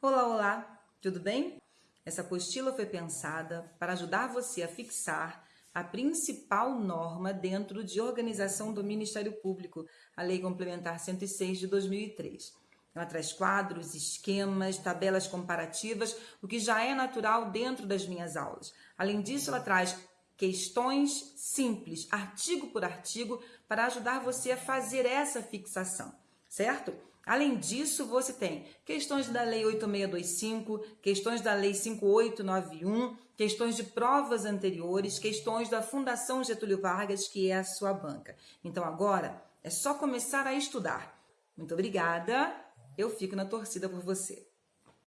Olá, olá, tudo bem? Essa apostila foi pensada para ajudar você a fixar a principal norma dentro de organização do Ministério Público, a Lei Complementar 106 de 2003. Ela traz quadros, esquemas, tabelas comparativas, o que já é natural dentro das minhas aulas. Além disso, ela traz questões simples, artigo por artigo, para ajudar você a fazer essa fixação, certo? Além disso, você tem questões da Lei 8625, questões da Lei 5891, questões de provas anteriores, questões da Fundação Getúlio Vargas, que é a sua banca. Então agora é só começar a estudar. Muito obrigada, eu fico na torcida por você.